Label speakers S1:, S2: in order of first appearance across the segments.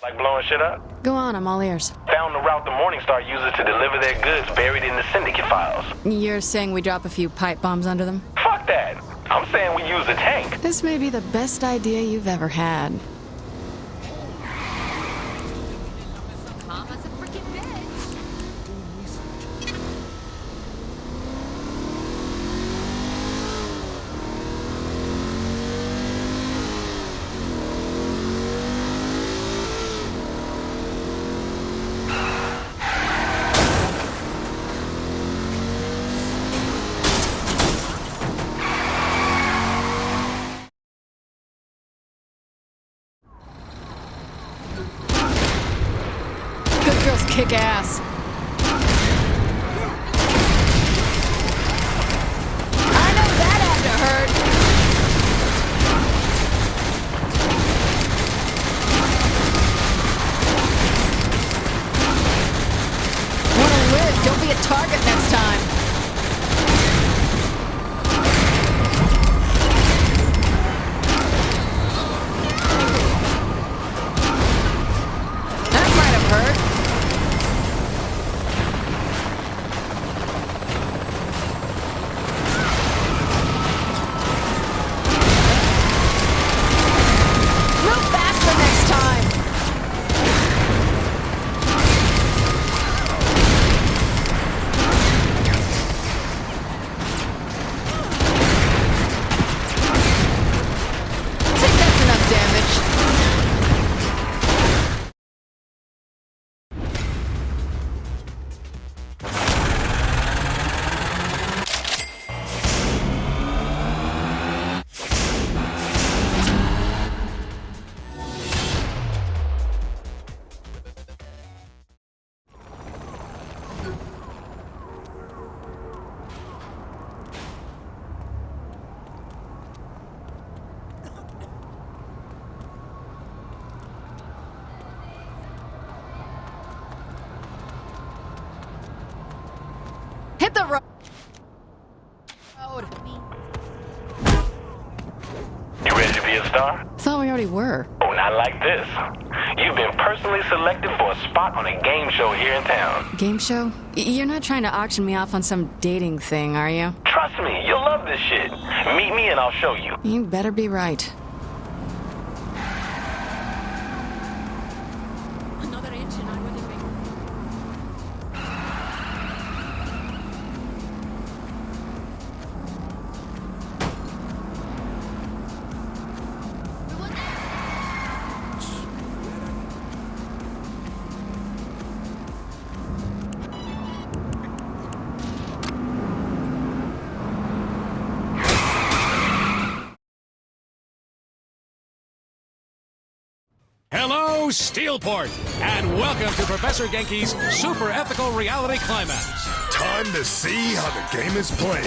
S1: Like blowing shit up?
S2: Go on, I'm all ears.
S1: Found the route the Morningstar uses to deliver their goods buried in the syndicate files.
S2: You're saying we drop a few pipe bombs under them?
S1: Fuck that! I'm saying we use a tank.
S2: This may be the best idea you've ever had. Were.
S1: Oh, not like this. You've been personally selected for a spot on a game show here in town.
S2: Game show? You're not trying to auction me off on some dating thing, are you?
S1: Trust me, you'll love this shit. Meet me and I'll show you.
S2: You better be right.
S3: Steelport, and welcome to Professor Genki's Super Ethical Reality Climax.
S4: Time to see how the game is played.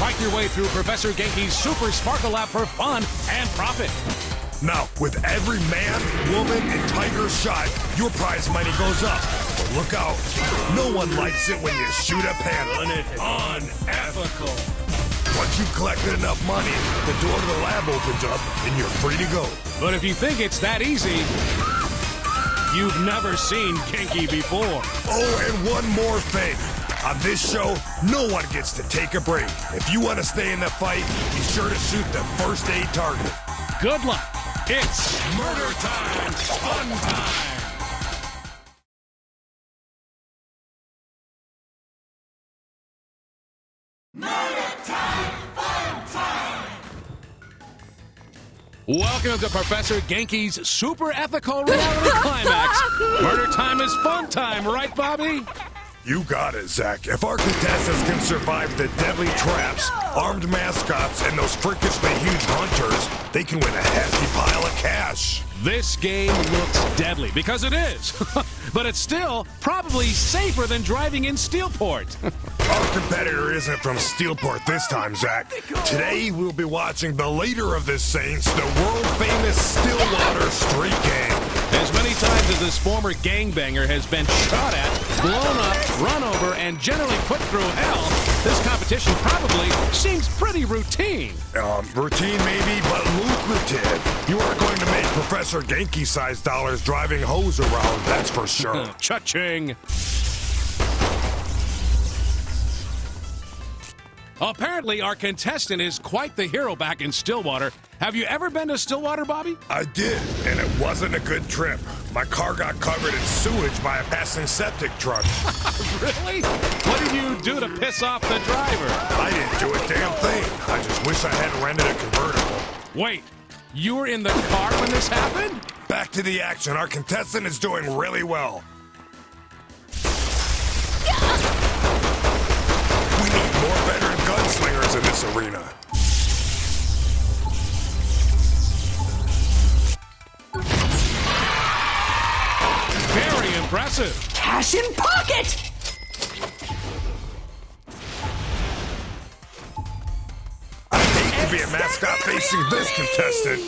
S3: Fight your way through Professor Genki's Super Sparkle app for fun and profit.
S4: Now, with every man, woman, and tiger shot, your prize money goes up. But look out. No one likes it when you shoot a panda.
S3: Unethical.
S4: Once you've collected enough money, the door to the lab opens up and you're free to go.
S3: But if you think it's that easy, you've never seen Genki before.
S4: Oh, and one more thing. On this show, no one gets to take a break. If you want to stay in the fight, be sure to shoot the first aid target.
S3: Good luck. It's murder time, fun time. Welcome to Professor Genki's Super Ethical Reality Climax. Murder time is fun time, right, Bobby?
S4: You got it, Zach. If our contestants can survive the deadly traps, armed mascots, and those freakishly huge hunters, they can win a hefty pile of cash.
S3: This game looks deadly because it is, but it's still probably safer than driving in Steelport.
S4: Our competitor isn't from Steelport this time, Zach. Today, we'll be watching the leader of the Saints, the world-famous Stillwater Street Gang.
S3: as many times as this former gangbanger has been shot at, blown up, run over, and generally put through hell, this competition probably seems pretty routine.
S4: Um, routine maybe, but lucrative. You are going to make Professor Genki-sized dollars driving hose around, that's for sure.
S3: Cha-ching! Apparently, our contestant is quite the hero back in Stillwater. Have you ever been to Stillwater, Bobby?
S4: I did, and it wasn't a good trip. My car got covered in sewage by a passing septic truck.
S3: Really? What did you do to piss off the driver?
S4: I didn't do a damn thing. I just wish I hadn't rented a convertible.
S3: Wait, you were in the car when this happened?
S4: Back to the action. Our contestant is doing really well. This arena.
S3: Very impressive.
S5: Cash in pocket!
S4: I hate to be a mascot facing this contestant.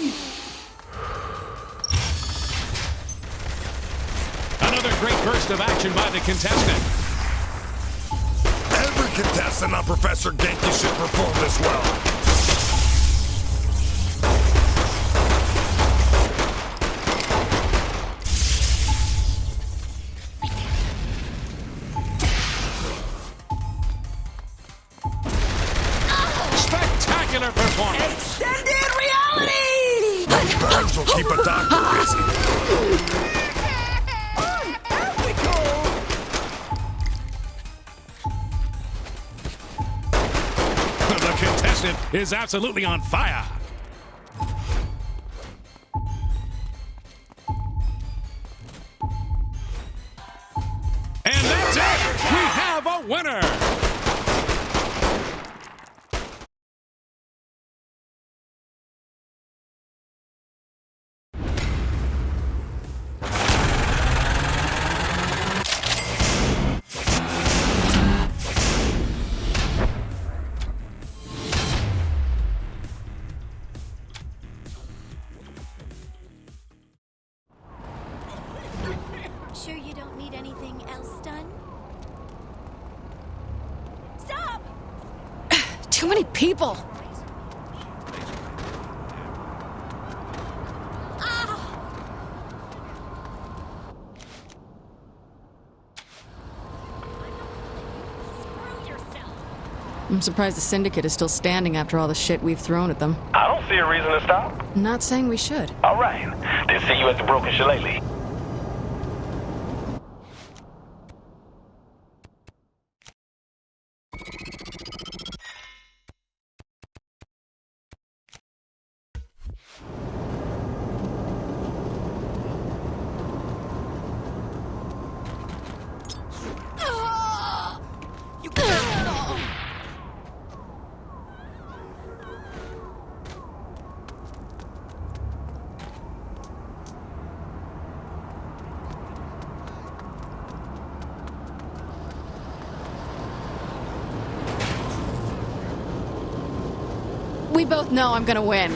S3: Another great burst of action by the contestant.
S4: Contestant on Professor Genki should perform this well.
S3: Contestant is absolutely on fire.
S2: Surprised the Syndicate is still standing after all the shit we've thrown at them.
S1: I don't see a reason to stop.
S2: Not saying we should.
S1: All right. Then see you at the Broken Shillelagh.
S2: We both know I'm gonna win.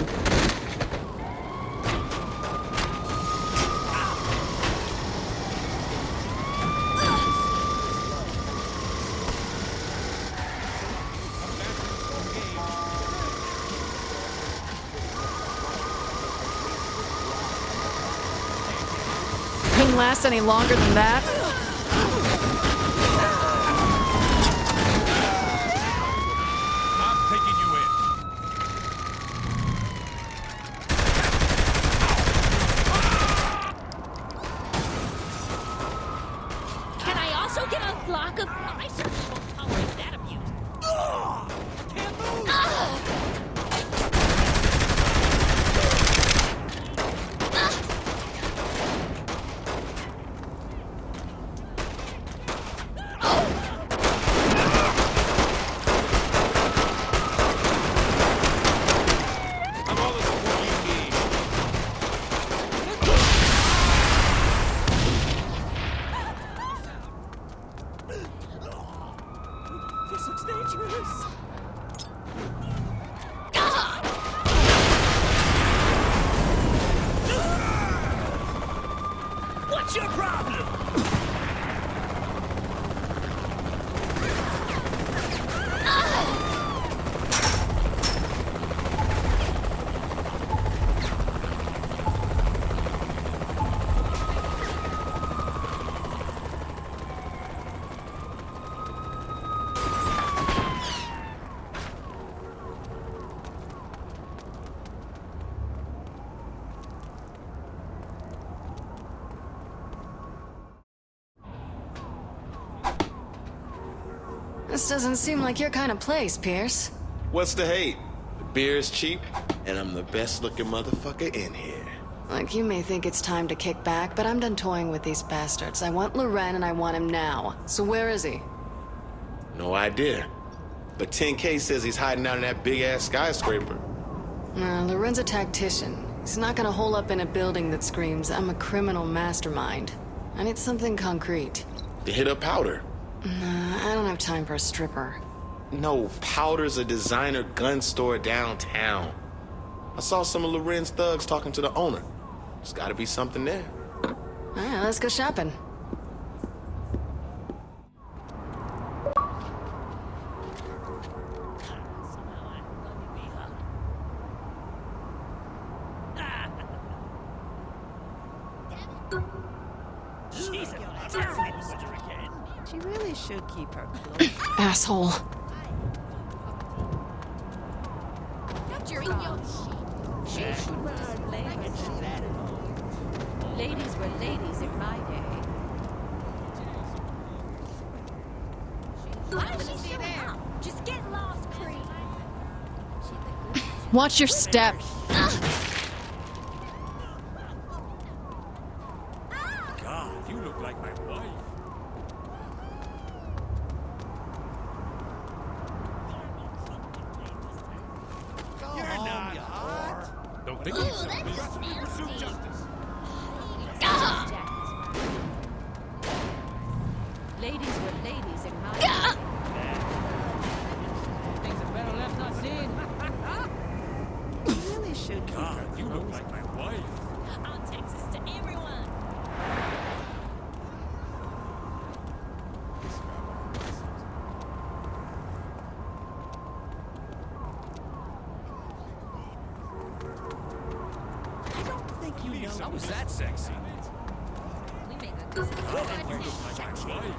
S2: Couldn't last any longer than that.
S3: I'm taking you in.
S6: Can I also get a block of... I certainly won't tolerate that abuse.
S7: What's your problem?
S2: This doesn't seem like your kind of place, Pierce.
S8: What's the hate? The beer is cheap, and I'm the best looking motherfucker in here.
S2: Like, you may think it's time to kick back, but I'm done toying with these bastards. I want Loren and I want him now. So where is he?
S8: No idea. But 10K says he's hiding out in that big ass skyscraper.
S2: Uh, Loren's a tactician. He's not gonna hole up in a building that screams, I'm a criminal mastermind. I need something concrete.
S8: To hit up powder.
S2: Nah, I don't have time for a stripper.
S8: No, Powder's a designer gun store downtown. I saw some of Loren's thugs talking to the owner. There's gotta be something there.
S2: Alright, let's go shopping.
S7: She's a terrible again.
S9: She really should keep her close.
S2: Asshole.
S9: She should display herself. Ladies were ladies in my day.
S6: Just get lost, Creed.
S2: Watch your step.
S7: God, you look like my wife. You're not hot. Don't think he's so busy. Pursue justice.
S9: Ladies were ladies in my day.
S10: Things are better left not seen.
S9: She really should keep her
S7: God, you look like my wife.
S6: I'll text this to everyone.
S7: I don't think you know. How was that sexy? You look like my wife.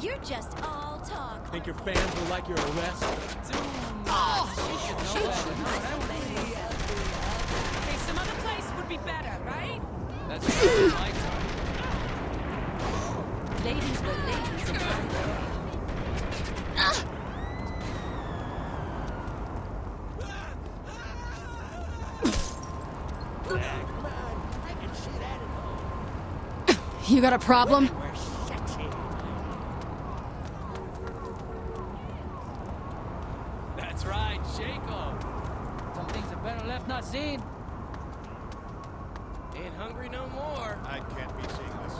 S6: You're just all talk.
S10: Think your fans will like your arrest?
S6: Oh, hey, some other place would be better, right?
S10: That's what I like.
S9: Ladies were ladies in my day.
S2: You got a problem?
S10: That's right, Jacob. Some things are better left not seen. Ain't hungry no more.
S11: I can't be seeing this.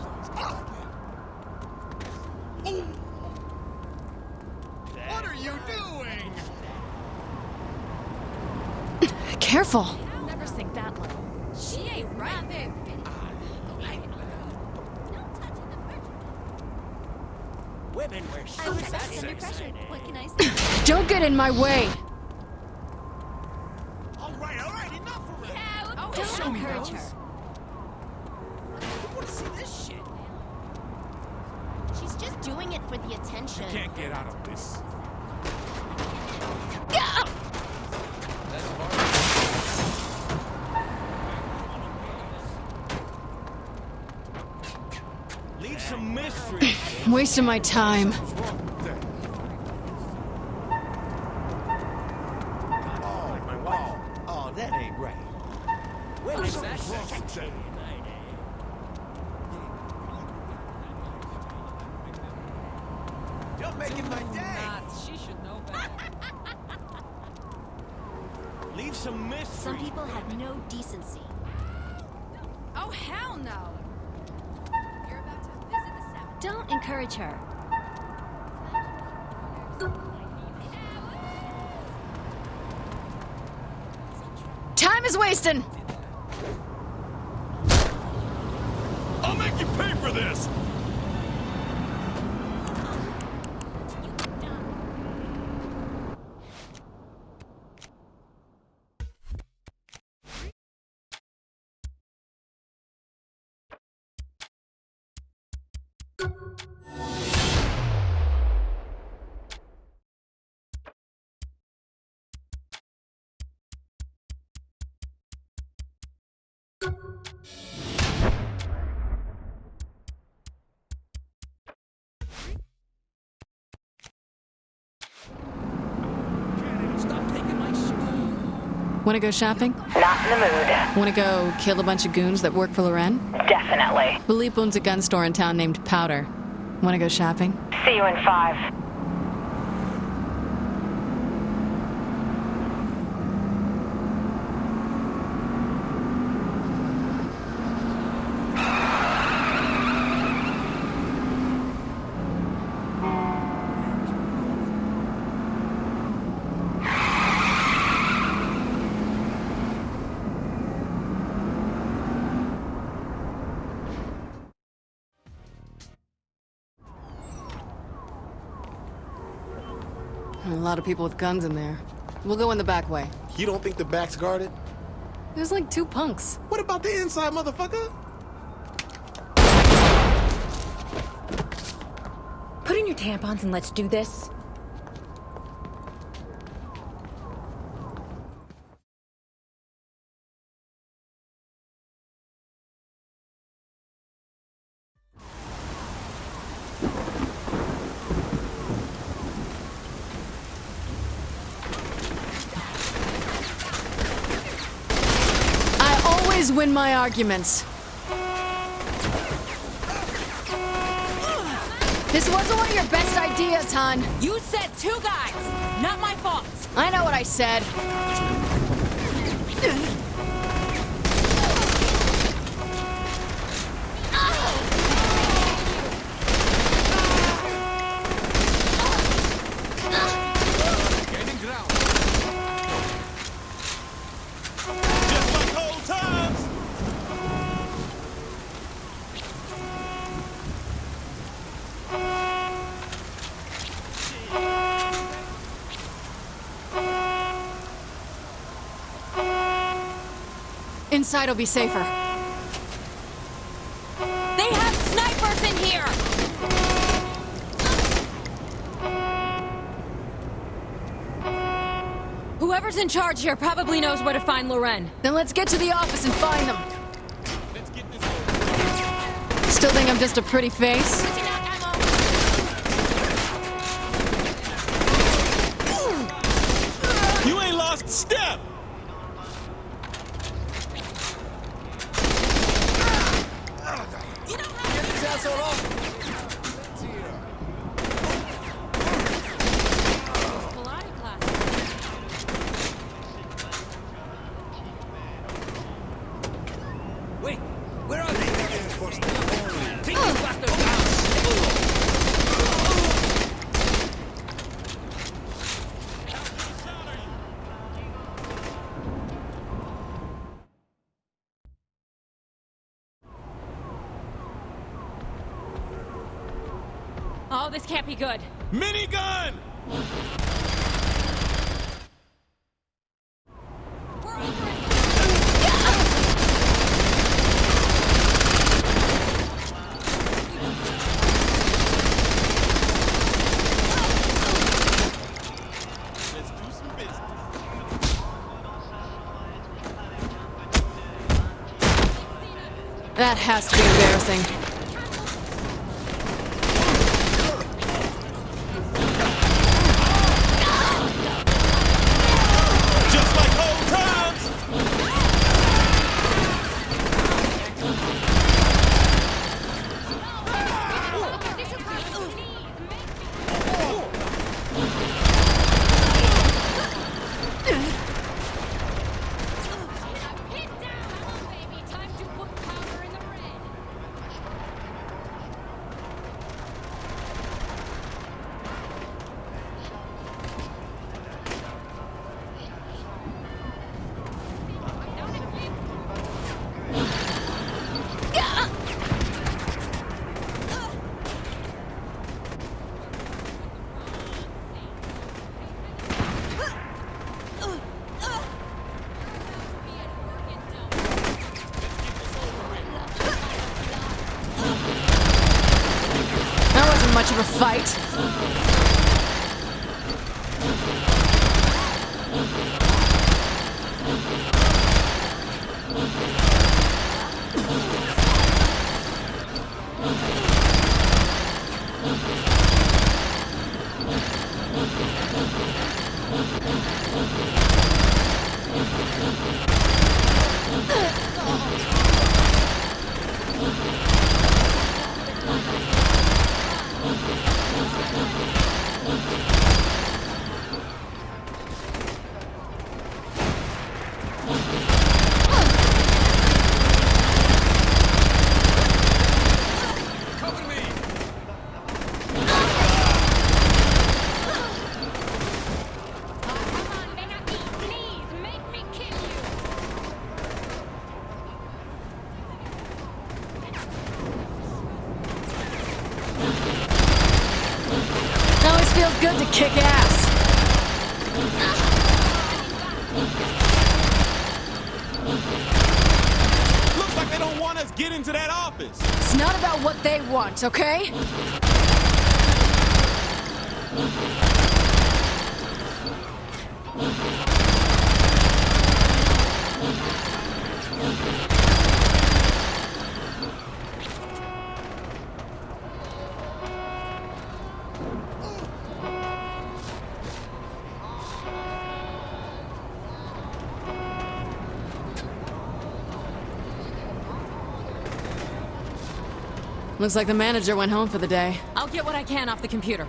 S11: What are you doing?
S2: Careful.
S6: Never sink that low. She ain't right.
S7: Women wear
S6: I was
S7: shirts.
S6: best under pressure. What can I say?
S2: Don't get in my way.
S7: All right, all right, enough of it.
S6: Yeah,
S7: Don't show me
S6: encourage
S7: those.
S6: her.
S7: I want to see this shit.
S6: She's just doing it for the attention.
S7: Can't get out of this.
S10: That's far.
S7: Leave some mystery.
S2: Wasting my time.
S7: Oh, my wife. Oh, that ain't right. Women
S10: What's
S7: wear
S10: that
S7: shirts.
S10: sexy?
S7: You're making my day.
S10: Nuts. She should know better.
S7: Leave some mystery.
S6: Some people have no decency.
S9: Oh, hell no!
S6: Don't encourage her.
S2: Time is wasting.
S11: I'll make you pay for this!
S2: Wanna go shopping?
S12: Not in the mood.
S2: Wanna go kill a bunch of goons that work for Loren?
S12: Definitely.
S2: Phillipe owns a gun store in town named Powder. Wanna go shopping?
S12: See you in five.
S2: Lot of people with guns in there. We'll go in the back way.
S8: You don't think the back's guarded?
S2: There's like two punks.
S8: What about the inside, motherfucker?
S13: Put in your tampons and let's do this.
S2: I always win my arguments. This wasn't one of your best ideas, hon.
S13: You said two guys, not my fault.
S2: I know what I said. Inside will be safer.
S13: They have snipers in here! Whoever's in charge here probably knows where to find Loren.
S2: Then let's get to the office and find them.
S11: Let's get this.
S2: Still think I'm just a pretty face?
S11: You ain't lost step! Get his asshole off!
S13: Pilates class.
S10: Wait, where are they? Take these bastards down!
S13: Oh, this can't be good.
S11: Minigun!
S13: We're over it.
S11: Let's do some business.
S2: That has to be embarrassing. Feels good to kick ass.
S11: Looks like they don't want us get into that office.
S2: It's not about what they want, okay? Looks like the manager went home for the day.
S13: I'll get what I can off the computer.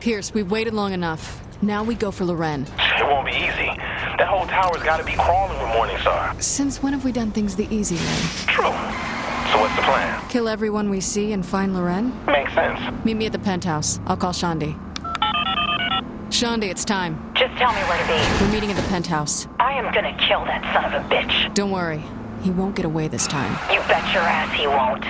S2: Pierce, we've waited long enough. Now we go for Loren.
S1: It won't be easy. That whole tower's gotta be crawling with Morningstar.
S2: Since when have we done things the easy way?
S1: True. So what's the plan?
S2: Kill everyone we see and find Loren?
S1: Makes sense.
S2: Meet me at the penthouse. I'll call Shaundi. Shaundi, it's time.
S12: Just tell me where to be.
S2: We're meeting at the penthouse.
S12: I am gonna kill that son of a bitch.
S2: Don't worry. He won't get away this time.
S12: You bet your ass he won't.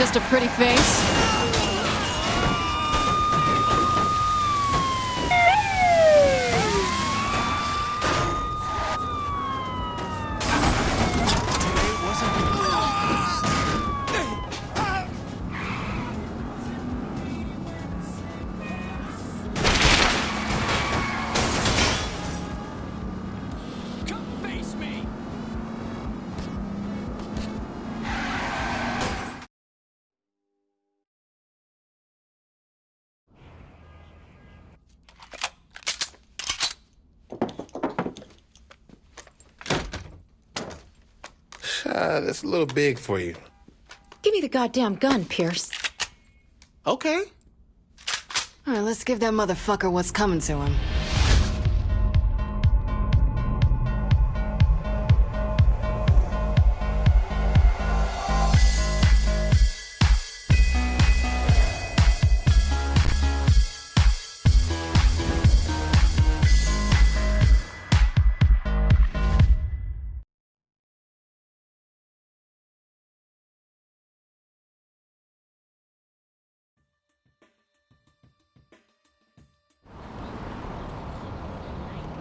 S2: Just a pretty face?
S8: Uh, that's a little big for you.
S13: Give me the goddamn gun, Pierce.
S8: Okay.
S2: All right, let's give that motherfucker what's coming to him.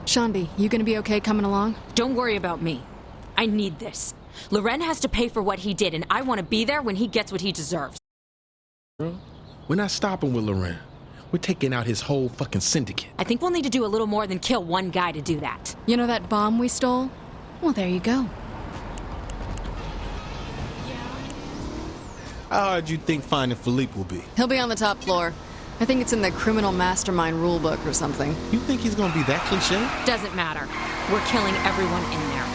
S2: Shaundi, you gonna be okay coming along?
S13: Don't worry about me. I need this. Loren has to pay for what he did, and I want to be there when he gets what he deserves.
S8: We're not stopping with Loren. We're taking out his whole fucking syndicate.
S13: I think we'll need to do a little more than kill one guy to do that.
S2: You know that bomb we stole? Well, there you go.
S8: How hard do you think finding Phillipe will be?
S2: He'll be on the top floor. I think it's in the criminal mastermind rulebook or something.
S8: You think he's gonna be that cliche?
S13: Doesn't matter. We're killing everyone in there.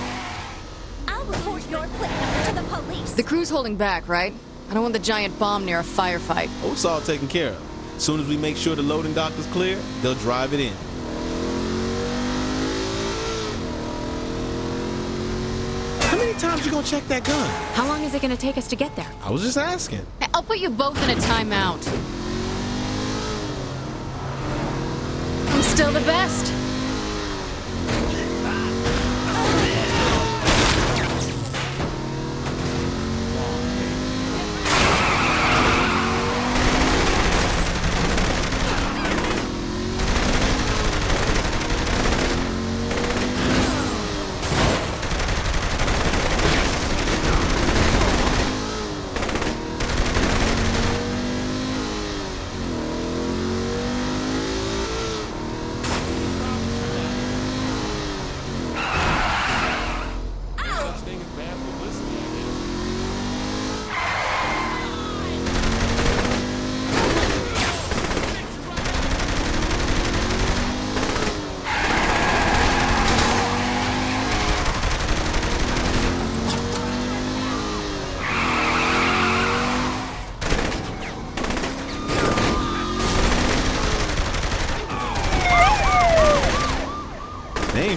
S6: I'll report your quick to the police.
S2: The crew's holding back, right? I don't want the giant bomb near a firefight.
S8: Oh, it's all taken care of. As soon as we make sure the loading dock is clear, they'll drive it in. How many times you gonna check that gun?
S13: How long is it going to take us to get there?
S8: I was just asking.
S2: I'll put you both in a timeout. Still the best.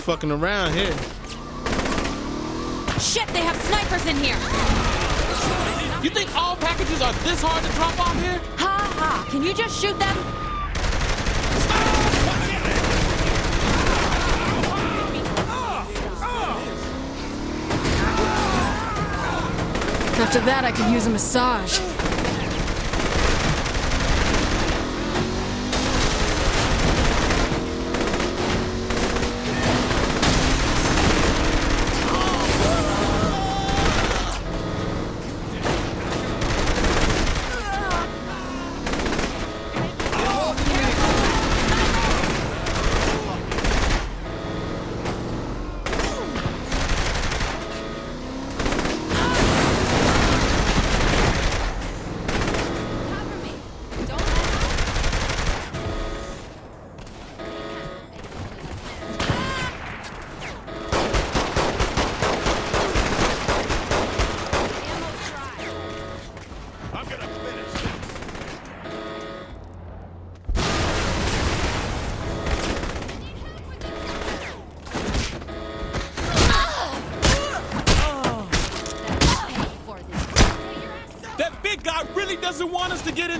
S8: Fucking around here.
S13: Shit, they have snipers in here!
S11: You think all packages are this hard to drop off here?
S13: Ha ha! Can you just shoot them?
S2: After that, I could use a massage.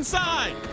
S11: Inside.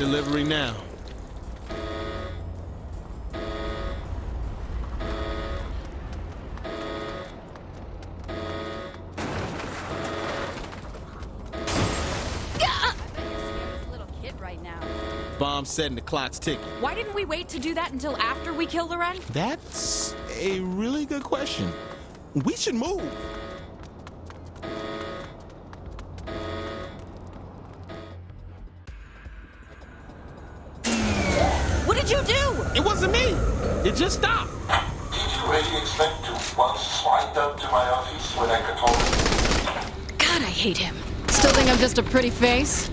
S8: Delivery now.
S9: Little kid right.
S8: Bomb setting the clock's ticking.
S14: Why didn't we wait to do that until after we kill Loren?
S8: That's a really good question. We should move.
S11: A pretty face?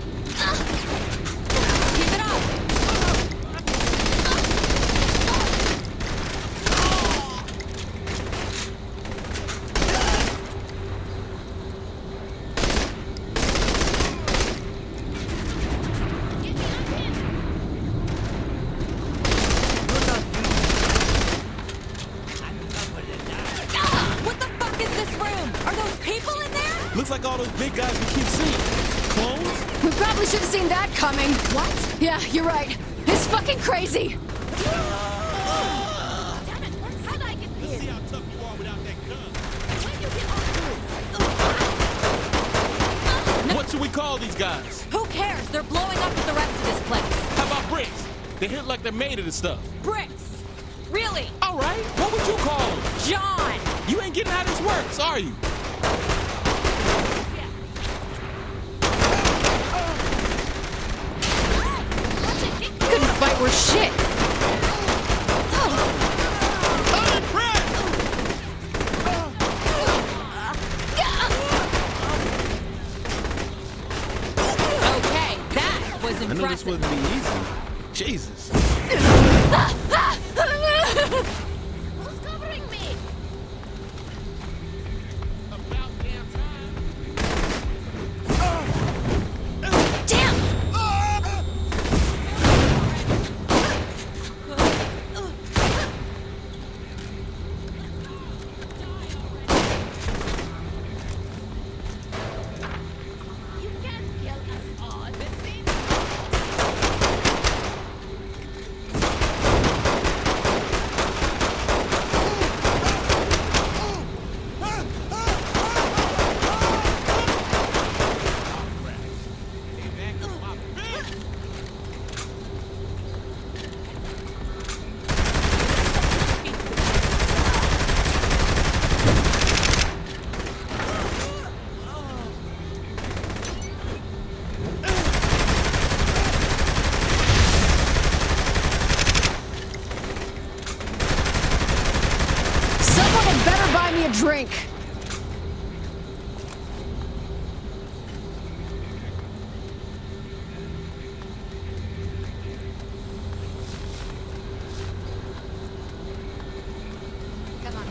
S8: Jesus.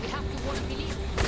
S2: Have to want to believe.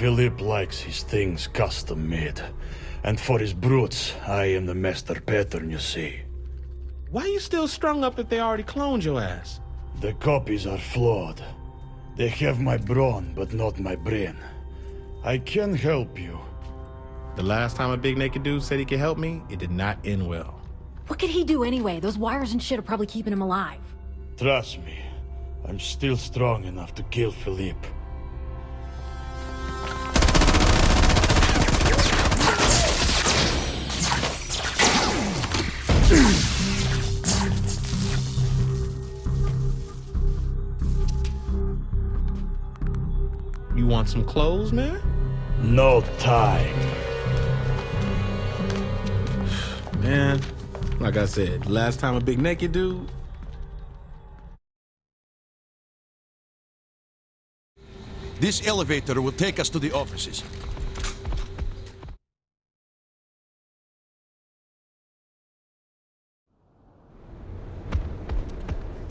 S15: Phillipe likes his things custom made. And for his brutes, I am the master pattern, you see.
S8: Why are you still strung up if they already cloned your ass?
S15: The copies are flawed. They have my brawn, but not my brain. I can help you.
S8: The last time a big naked dude said he could help me, it did not end well.
S13: What could he do anyway? Those wires and shit are probably keeping him alive.
S15: Trust me, I'm still strong enough to kill
S8: Phillipe. Want some clothes, man?
S15: No time.
S8: Man, like I said, last time a big naked dude.
S16: This elevator will take us to the offices.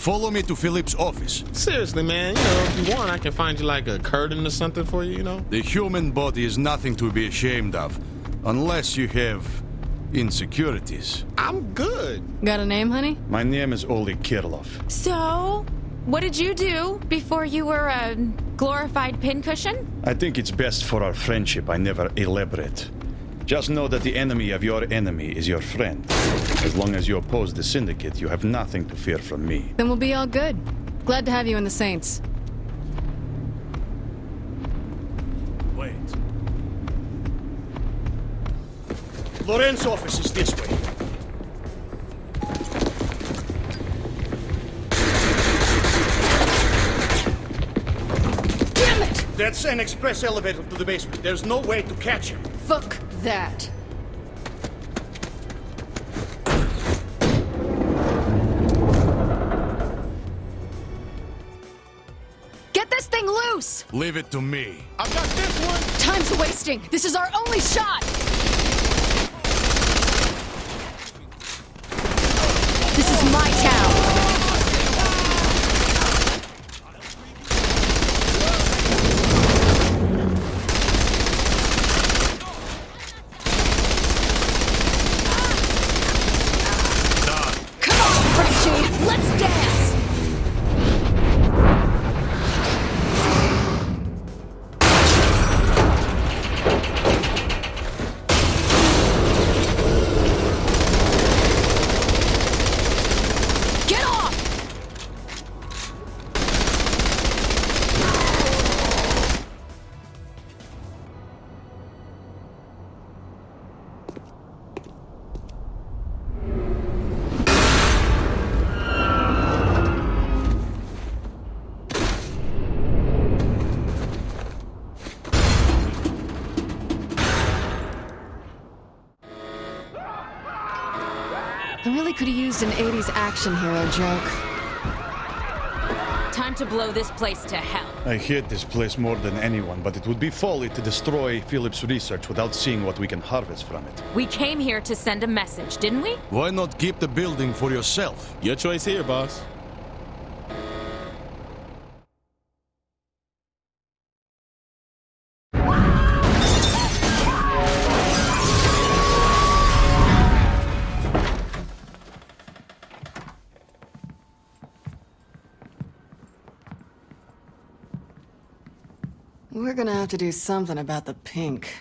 S17: Follow me to Phillipe's office.
S8: Seriously, man, you know, if you want, I can find you like a curtain or something for you, you know?
S17: The human body is nothing to be ashamed of, unless you have insecurities.
S8: I'm good.
S2: Got a name, honey?
S15: My name is Oleg Kirrlov.
S13: So, what did you do before you were a glorified pincushion?
S15: I think it's best for our friendship I never elaborate. Just know that the enemy of your enemy is your friend. As long as you oppose the Syndicate, you have nothing to fear from me.
S2: Then we'll be all good. Glad to have you in the Saints.
S15: Wait. Loren's office is this way.
S2: Damn it!
S15: That's an express elevator to the basement. There's no way to catch him.
S2: Fuck that. Get this thing loose!
S17: Leave it to me.
S8: I've got this one.
S2: Time's wasting. This is our only shot. Action hero joke.
S13: Time to blow this place to hell.
S15: I hate this place more than anyone, but it would be folly to destroy Phillipe's research without seeing what we can harvest from it.
S13: We came here to send a message, didn't we?
S17: Why not keep the building for yourself?
S8: Your choice here, boss.
S2: Gonna have to do something about the pink.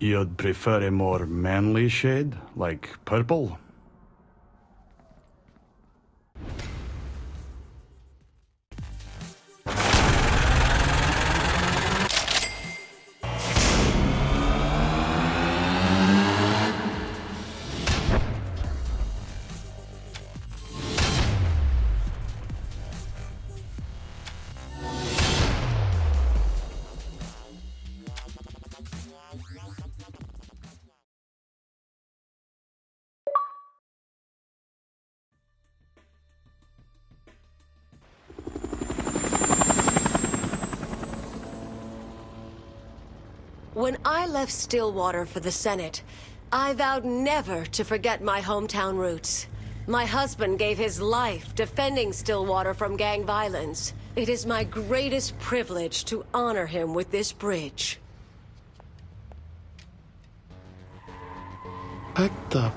S15: You'd prefer a more manly shade, like purple?
S18: When I left Stillwater for the Senate, I vowed never to forget my hometown roots. My husband gave his life defending Stillwater from gang violence. It is my greatest privilege to honor him with this bridge.
S8: What the?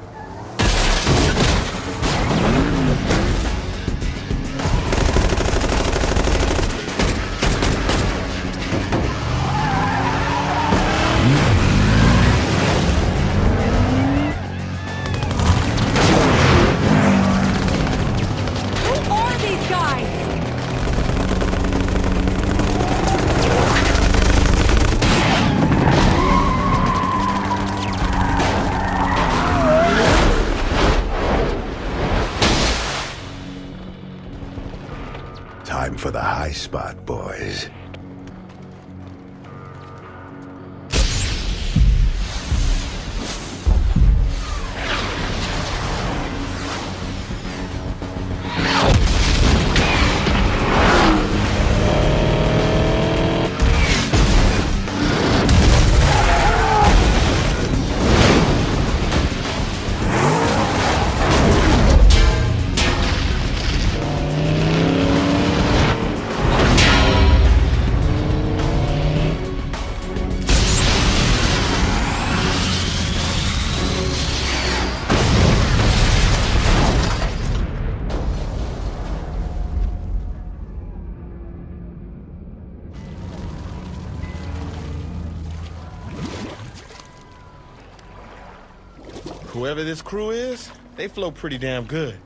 S8: Whoever this crew is, they flow pretty damn good.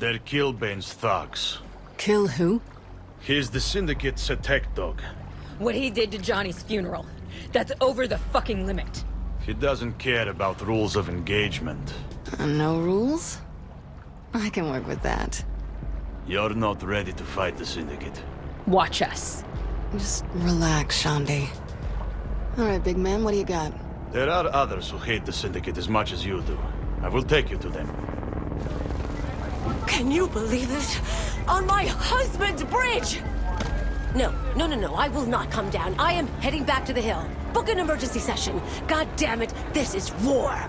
S15: They're Killbane's thugs.
S2: Kill who?
S15: He's the Syndicate's attack dog.
S13: What he did to Johnny's funeral. That's over the fucking limit.
S15: He doesn't care about rules of engagement.
S2: Uh, no rules? I can work with that.
S15: You're not ready to fight the Syndicate.
S13: Watch us.
S2: Just relax, Shaundi. Alright, big man, what do you got?
S15: There are others who hate the Syndicate as much as you do. I will take you to them.
S18: Can you believe this? On my husband's bridge! No, no, no, no, I will not come down. I am heading back to the hill. Book an emergency session. God damn it, this is war!